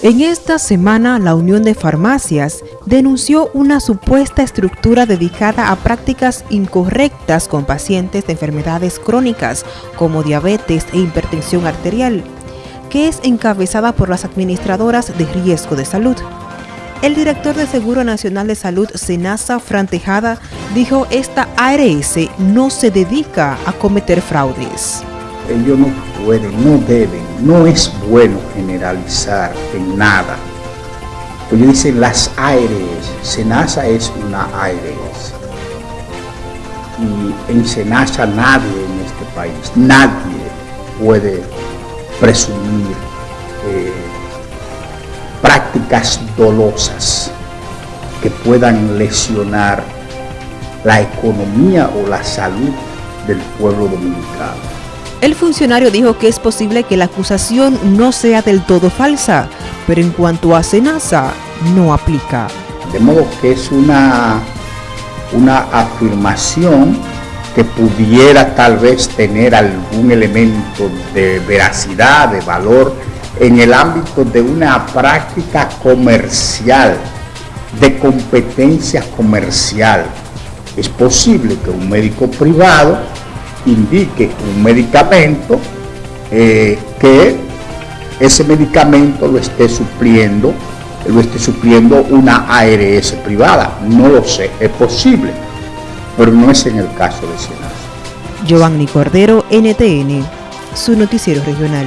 En esta semana, la Unión de Farmacias denunció una supuesta estructura dedicada a prácticas incorrectas con pacientes de enfermedades crónicas como diabetes e hipertensión arterial, que es encabezada por las administradoras de riesgo de salud. El director de Seguro Nacional de Salud, Senasa Frantejada, dijo esta ARS no se dedica a cometer fraudes ellos no pueden, no deben, no es bueno generalizar en nada. Pues dicen las ARS, Senasa es una ARS. Y en Senasa nadie en este país, nadie puede presumir eh, prácticas dolosas que puedan lesionar la economía o la salud del pueblo dominicano. El funcionario dijo que es posible que la acusación no sea del todo falsa, pero en cuanto a Senasa, no aplica. De modo que es una, una afirmación que pudiera tal vez tener algún elemento de veracidad, de valor, en el ámbito de una práctica comercial, de competencia comercial. Es posible que un médico privado indique un medicamento eh, que ese medicamento lo esté supliendo, lo esté supliendo una ARS privada. No lo sé, es posible, pero no es en el caso de Senasa. Giovanni Cordero, NTN, su noticiero regional.